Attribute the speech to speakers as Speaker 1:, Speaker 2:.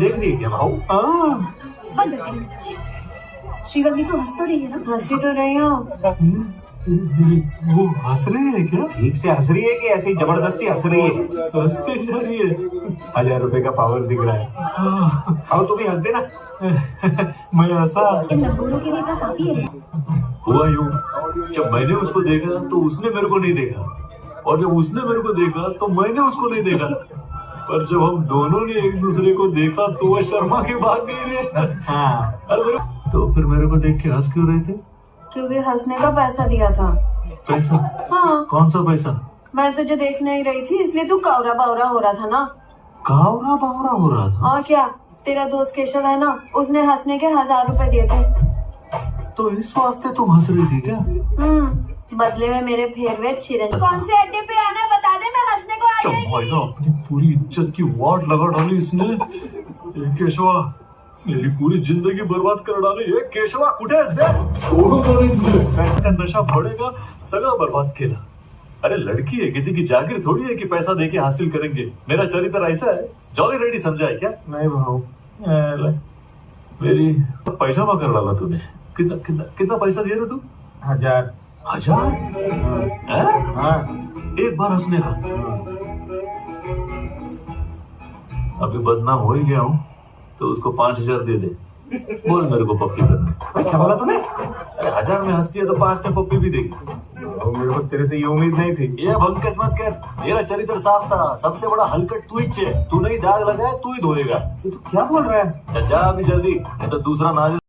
Speaker 1: देख रही है क्या भाऊ? हाँ।
Speaker 2: बंद श्रीवल्ली तू हंस तो रही है ना?
Speaker 3: हँसी तो रही हूँ
Speaker 1: वो हंस रही है क्या? ठीक से हंस रही है कि ऐसी ज़बरदस्ती हंस रही है? हँसते जा रही है। हज़ार रुपए का पावर दिख रहा है। आओ तू भी हंस देना। मैं हंसा।
Speaker 2: के लिए तो काफ़ी है।
Speaker 1: हुआ यूँ जब मैंने उसको देखा तो उसने मेरे को नहीं देखा। और जब उसने मेरे को देखा तो मैंने उसको नहीं देखा। पर जब हम दोनों ने एक दूसरे को देखा तो वह शर्मा के भाग गई रे। हाँ। तो फिर मेरे को देख के हंस क्यों रहे थे?
Speaker 3: क्योंकि हंसने का पैसा दिया था।
Speaker 1: पैसा?
Speaker 3: हाँ।
Speaker 1: कौन सा पैसा?
Speaker 3: मैं तुझे देख नहीं रही थी इसलिए तू कावरा बावरा हो रहा था ना।
Speaker 1: कावरा बावरा हो रहा था?
Speaker 3: और क्या? तेरा दोस्त केशव है ना? उसने हंसने के हज़ार रुपए दिए थे।
Speaker 1: तो इस वास्ते तुम हंस रही थी क्या?
Speaker 3: हम्म। बदले में मेरे फेवरेट चिरंजीवी। कौन से अड्डे पे आना बता दे मैं हंसने को आ जाएगी
Speaker 1: भाई अपनी पूरी इज़्ज़त की वाट लगा डाली इसने। केशवा मेरी पूरी ज़िंदगी बर्बाद कर डाली। ये केशवा कुठे आहेस बे सोडू नहीं तुझे पैसे नशा सगळं बर्बाद केला अरे लड़की है किसी की जागीर थोड़ी है कि पैसा देके हासिल करेंगे। मेरा चरित्र ऐसा है। जॉली रेडी समझा है क्या? नहीं भाव मेरी पैसा कर डाला तूने। कितना कितना कितना पैसा दिया ना तू?
Speaker 4: हज़ार।
Speaker 1: हज़ार? हैं?
Speaker 4: हाँ।
Speaker 1: एक बार हंसने का। अभी बदनाम हो ही गया हूँ तो उसको पाँच हज़ार दे दे। बोल मेरे को पप्पी करने।
Speaker 4: क्या बोला तूने?
Speaker 1: अरे हज़ार में हंसती है तो पाँच में पप्पी भी देगी।
Speaker 4: मेरे को तेरे से ये उम्मीद नहीं थी।
Speaker 1: ये भंग किस्मत कर। मेरा चरित्र साफ़ था। सबसे बड़ा हलकट तू ही तू नहीं दाग लगाया तू ही धोएगा।
Speaker 4: तू क्या बोल रहा है?
Speaker 1: जा अभी जल्दी नहीं तो दूसरा नाज